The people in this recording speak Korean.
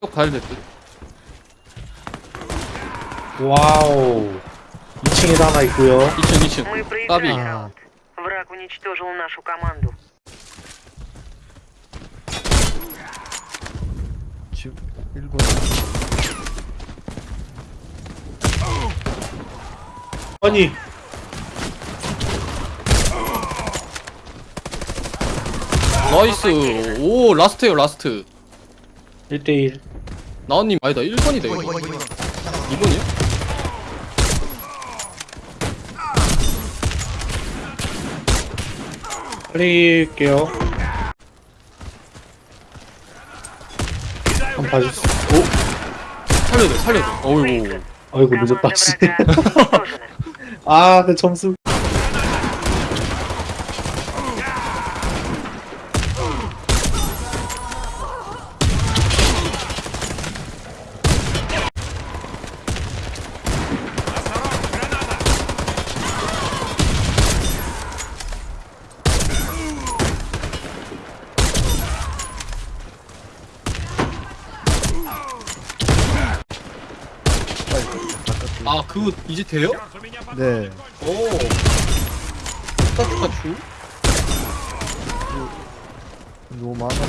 쭉 가야 될 듯. 와우 2층에도 하나 있고요 2층 2층. Мы Таби. проиграли А. раунд. Враг уничтожил нашу команду. 집 1번 아니 나이스. 오 라스트에요 라스트. 1대1 나은님 아니다 1번이다 이거 2번이야? 살릴게요. 한번 봐주세요. 살려줘 살려줘. 어이구. 아이고 늦었다. 아, 내 점수. 아 그거 이제 돼요? 네 오. 스타트가 주? 너무 많아서